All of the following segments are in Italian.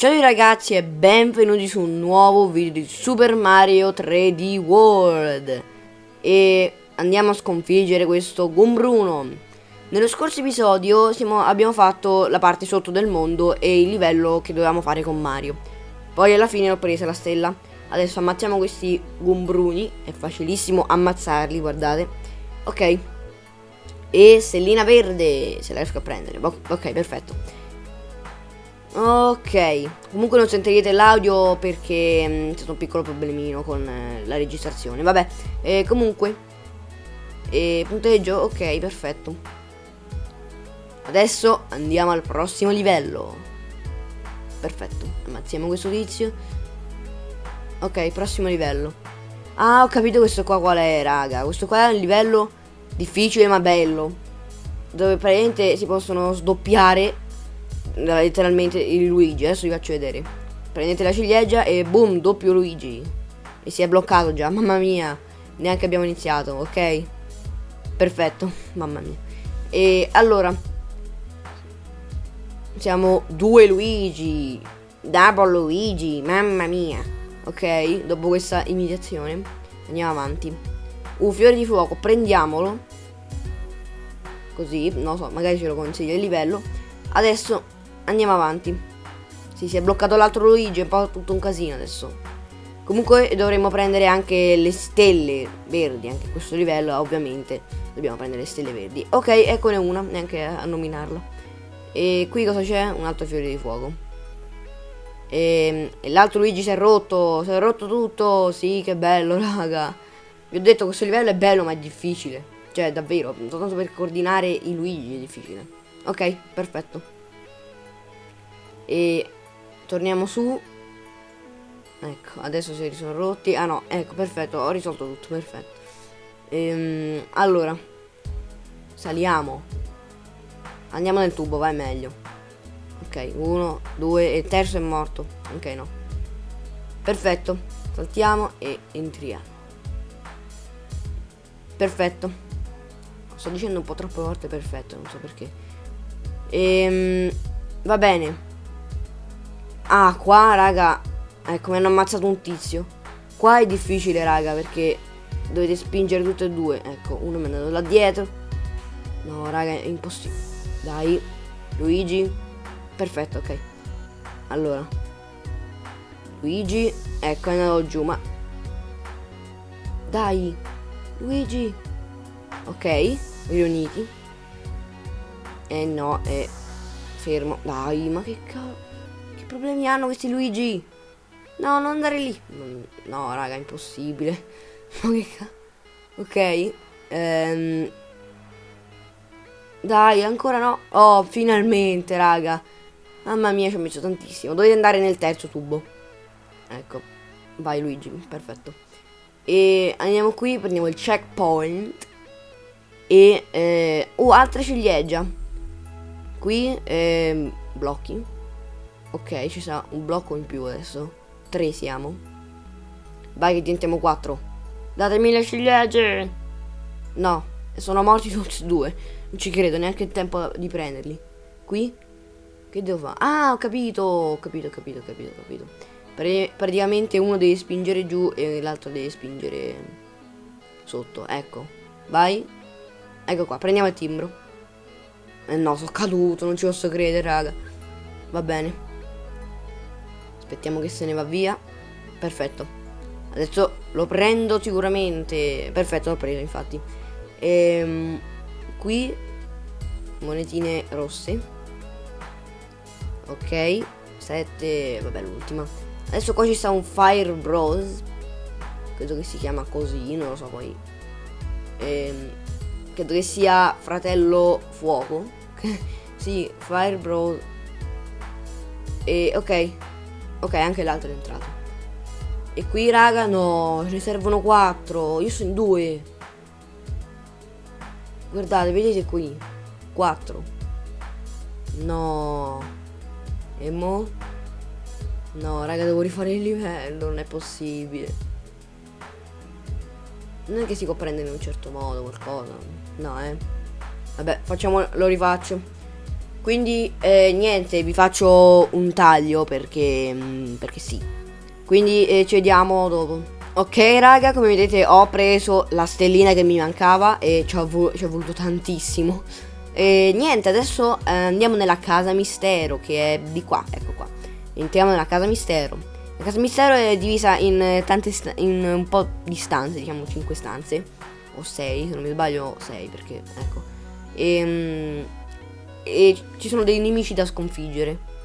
Ciao ragazzi e benvenuti su un nuovo video di Super Mario 3D World. E andiamo a sconfiggere questo Gumbruno. Nello scorso episodio siamo, abbiamo fatto la parte sotto del mondo e il livello che dovevamo fare con Mario. Poi alla fine ho presa la stella. Adesso ammazziamo questi Gumbruni, è facilissimo ammazzarli, guardate. Ok. E stellina verde, se la riesco a prendere. Ok, perfetto Ok, comunque non sentirete l'audio perché mm, c'è stato un piccolo problemino con eh, la registrazione. Vabbè, eh, comunque, eh, punteggio, ok, perfetto. Adesso andiamo al prossimo livello. Perfetto, ammazziamo questo tizio. Ok, prossimo livello. Ah, ho capito questo qua qual è, raga. Questo qua è un livello difficile ma bello. Dove praticamente si possono sdoppiare letteralmente il Luigi. Adesso vi faccio vedere. Prendete la ciliegia e boom, doppio Luigi. E si è bloccato già, mamma mia. Neanche abbiamo iniziato, ok? Perfetto, mamma mia. E allora. Siamo due Luigi. Double Luigi, mamma mia. Ok, dopo questa imitazione andiamo avanti. Un fiore di fuoco, prendiamolo. Così, non so, magari ce lo consiglio il livello. Adesso andiamo avanti. Sì, si è bloccato l'altro Luigi, è un po' tutto un casino adesso. Comunque dovremmo prendere anche le stelle verdi, anche questo livello ovviamente dobbiamo prendere le stelle verdi. Ok, eccone una, neanche a nominarla. E qui cosa c'è? Un altro fiore di fuoco. E, e l'altro Luigi si è rotto, si è rotto tutto, sì che bello raga. Vi ho detto questo livello è bello ma è difficile. Cioè davvero, soltanto per coordinare i Luigi è difficile. Ok, perfetto. E torniamo su. Ecco, adesso si sono rotti. Ah no, ecco, perfetto, ho risolto tutto, perfetto. Ehm, allora, saliamo. Andiamo nel tubo, vai meglio. Ok, uno, due, e il terzo è morto. Ok, no. Perfetto, saltiamo e entriamo. Perfetto. Sto dicendo un po' troppe volte perfetto, non so perché. Ehm, va bene. Ah, qua, raga, ecco, mi hanno ammazzato un tizio. Qua è difficile, raga, perché dovete spingere tutte e due. Ecco, uno mi è andato là dietro. No, raga, è impossibile. Dai, Luigi. Perfetto, ok. Allora. Luigi, ecco, è andato giù, ma... Dai, Luigi. Ok, riuniti. Eh no, è fermo. Dai, ma che cavolo problemi hanno questi Luigi? No, non andare lì. No, raga, impossibile. Che cazzo. Ok. Ehm. Dai, ancora no. Oh, finalmente, raga. Mamma mia, ci ho messo tantissimo. Dovete andare nel terzo tubo. Ecco. Vai, Luigi. Perfetto. E andiamo qui, prendiamo il checkpoint. E... Eh, oh, altra ciliegia. Qui, eh, blocchi. Ok, ci sarà un blocco in più adesso. Tre siamo. Vai che diventiamo quattro. Datemi le ciliegie. No, sono morti tutti e due. Non ci credo, neanche il tempo di prenderli. Qui? Che devo fare? Ah, ho capito, ho capito, ho capito, ho capito, ho capito. Pr praticamente uno deve spingere giù e l'altro deve spingere sotto. Ecco. Vai. Ecco qua, prendiamo il timbro. Eh no, sono caduto, non ci posso credere, raga. Va bene. Aspettiamo che se ne va via. Perfetto. Adesso lo prendo sicuramente. Perfetto, l'ho preso infatti. Ehm, qui monetine rosse. Ok. 7. Vabbè, l'ultima. Adesso qua ci sta un Fire Bros. Credo che si chiama così, non lo so poi. Ehm, credo che sia fratello fuoco. sì, Fire Bros. E ok, Ok, anche l'altro è entrato. E qui, raga, no, ce ne servono quattro. Io sono in due. Guardate, vedete qui. Quattro. No. E mo? No, raga, devo rifare il livello, non è possibile. Non è che si può prendere in un certo modo qualcosa. No, eh. Vabbè, facciamo, lo rifaccio. Quindi eh, niente, vi faccio un taglio perché, mm, perché sì. Quindi eh, ci vediamo dopo. Ok raga, come vedete ho preso la stellina che mi mancava e ci ho, vo ci ho voluto tantissimo. E niente, adesso eh, andiamo nella casa mistero che è di qua, ecco qua. Entriamo nella casa mistero. La casa mistero è divisa in tante in un po' di stanze, diciamo 5 stanze. O 6, se non mi sbaglio 6 perché, ecco. E, ehm, e ci sono dei nemici da sconfiggere.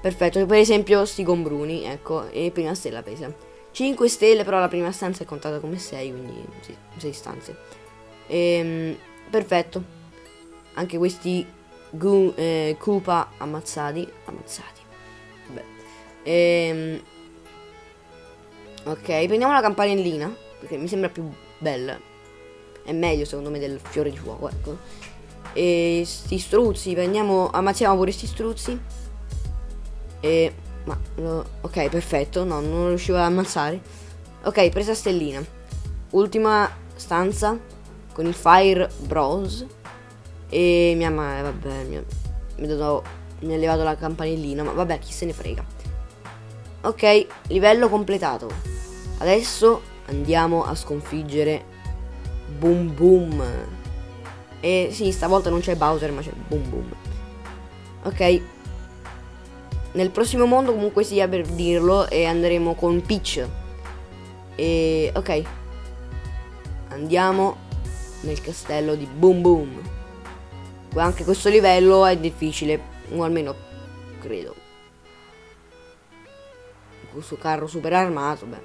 Perfetto, per esempio sti gombruni, ecco, e prima stella presa. 5 stelle, però la prima stanza è contata come 6, quindi sì, 6 stanze. Ehm, perfetto. Anche questi gu, eh, Koopa ammazzati. Ammazzati. Vabbè. Ehm, ok, prendiamo la campanellina, perché mi sembra più bella. È meglio secondo me del fiore di fuoco, ecco. E sti struzzi, prendiamo, ammazziamo pure sti struzzi. E... Ma... No, ok, perfetto. No, non riuscivo ad ammazzare. Ok, presa stellina. Ultima stanza con il Fire Bros. E mia madre, vabbè, mi, mi, dato, mi ha levato la campanellina, ma vabbè, chi se ne frega. Ok, livello completato. Adesso andiamo a sconfiggere Boom Boom. E sì, stavolta non c'è Bowser, ma c'è Boom Boom. Ok. Nel prossimo mondo comunque sia per dirlo e andremo con Peach. E ok. Andiamo nel castello di Boom Boom. Anche questo livello è difficile, o almeno credo. Questo carro super armato, beh.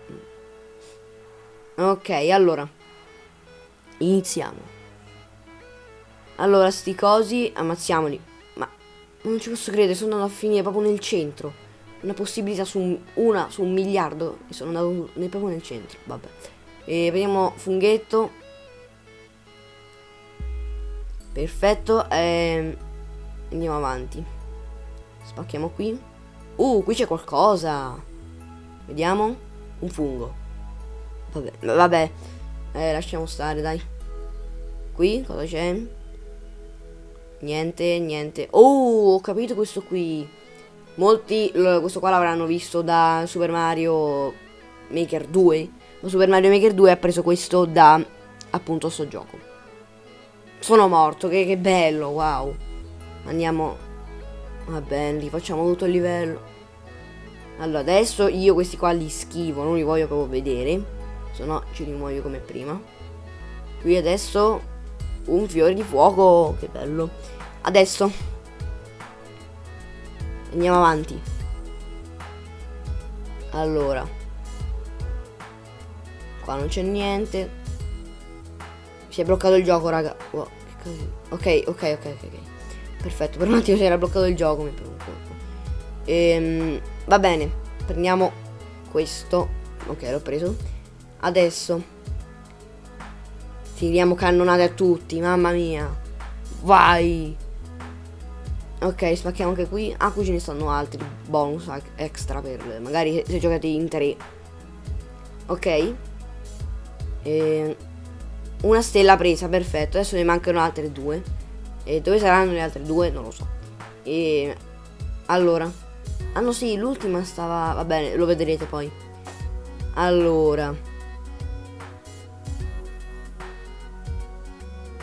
Ok, allora. Iniziamo. Allora, sti cosi, ammazziamoli. Ma non ci posso credere, sono andato a finire proprio nel centro. Una possibilità su un, una su un miliardo e sono andato nel, proprio nel centro. Vabbè. E vediamo funghetto. Perfetto. E ehm, andiamo avanti. Spacchiamo qui. Uh, qui c'è qualcosa. Vediamo. Un fungo. Vabbè, vabbè. Eh, lasciamo stare, dai. Qui cosa c'è? Niente, niente. Oh, ho capito questo qui. Molti questo qua l'avranno visto da Super Mario Maker 2. Ma Super Mario Maker 2 ha preso questo da appunto sto gioco. Sono morto, che, che bello, wow. Andiamo. Va bene, rifacciamo tutto il livello. Allora, adesso io questi qua li schivo, non li voglio proprio vedere. Se no ci rimuoio come prima. Qui adesso un fiore di fuoco, che bello. Adesso andiamo avanti. Allora, qua non c'è niente. Si è bloccato il gioco, raga. Wow, ok, ok, ok, ok. Perfetto, per un attimo si era bloccato il gioco. Mi ehm, va bene, prendiamo questo. Ok, l'ho preso. Adesso Tiriamo cannonate a tutti, mamma mia. Vai. Ok, spacchiamo anche qui. Ah, qui ce ne stanno altri bonus extra per magari se giocate in tre. Ok. E una stella presa, perfetto. Adesso ne mancano altre due. E dove saranno le altre due? Non lo so. E allora. Ah no, sì, l'ultima stava... Va bene, lo vedrete poi. Allora.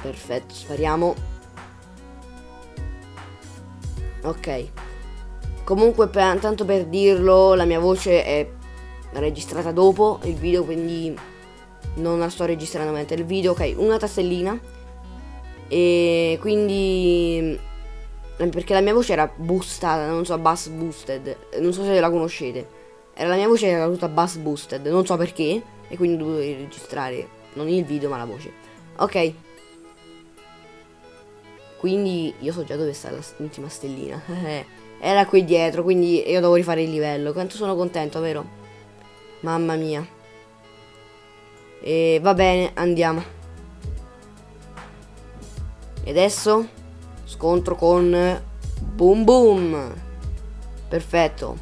Perfetto, spariamo. Ok. Comunque, per, tanto per dirlo, la mia voce è registrata dopo il video, quindi non la sto registrando mentre il video. Ok, una tastellina. E quindi... Perché la mia voce era boostata, non so, bass boosted. Non so se la conoscete. Era la mia voce era tutta bass boosted, non so perché. E quindi ho registrare non il video ma la voce. Ok, quindi io so già dove sta l'ultima stellina. Era qui dietro, quindi io devo rifare il livello. Quanto sono contento, vero? Mamma mia. E va bene, andiamo. E adesso scontro con Boom Boom. Perfetto.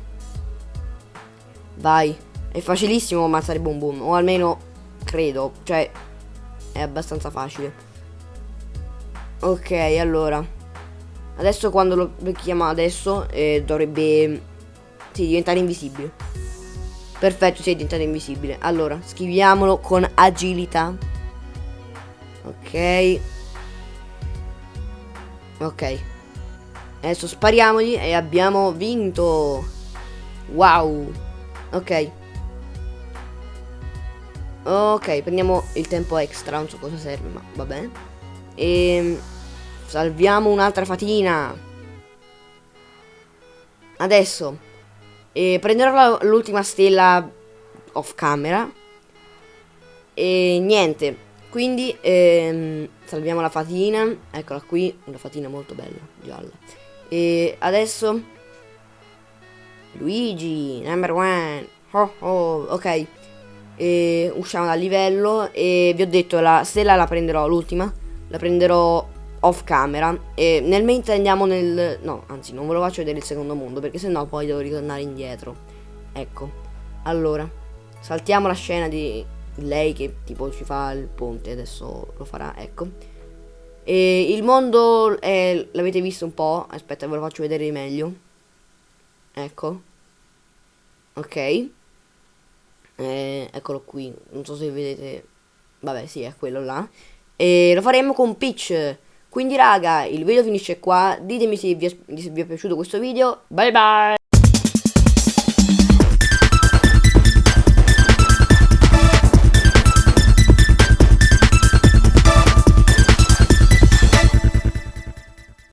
Vai. È facilissimo ammazzare Boom Boom. O almeno credo. Cioè, è abbastanza facile. Ok, allora. Adesso quando lo becchiamo adesso eh, dovrebbe sì, diventare invisibile. Perfetto, sì, è diventato invisibile. Allora, scriviamolo con agilità. Ok. Ok. Adesso spariamogli e abbiamo vinto. Wow. Ok. Ok, prendiamo il tempo extra, non so cosa serve, ma va bene. E ehm, salviamo un'altra fatina. Adesso e prenderò l'ultima stella off camera. E niente. Quindi ehm, salviamo la fatina. Eccola qui, una fatina molto bella, gialla. E adesso Luigi, number one. Oh, oh, ok. E usciamo dal livello e vi ho detto la stella la prenderò l'ultima. La prenderò off camera e nel mentre andiamo nel... no, anzi non ve lo faccio vedere il secondo mondo perché sennò poi devo ritornare indietro. Ecco, allora, saltiamo la scena di lei che tipo ci fa il ponte, adesso lo farà, ecco. E il mondo l'avete visto un po', aspetta ve lo faccio vedere meglio. Ecco. Ok. Eh, eccolo qui, non so se vedete... Vabbè, sì, è quello là. E lo faremo con Peach. Quindi raga, il video finisce qua, ditemi se vi è, se vi è piaciuto questo video, bye bye!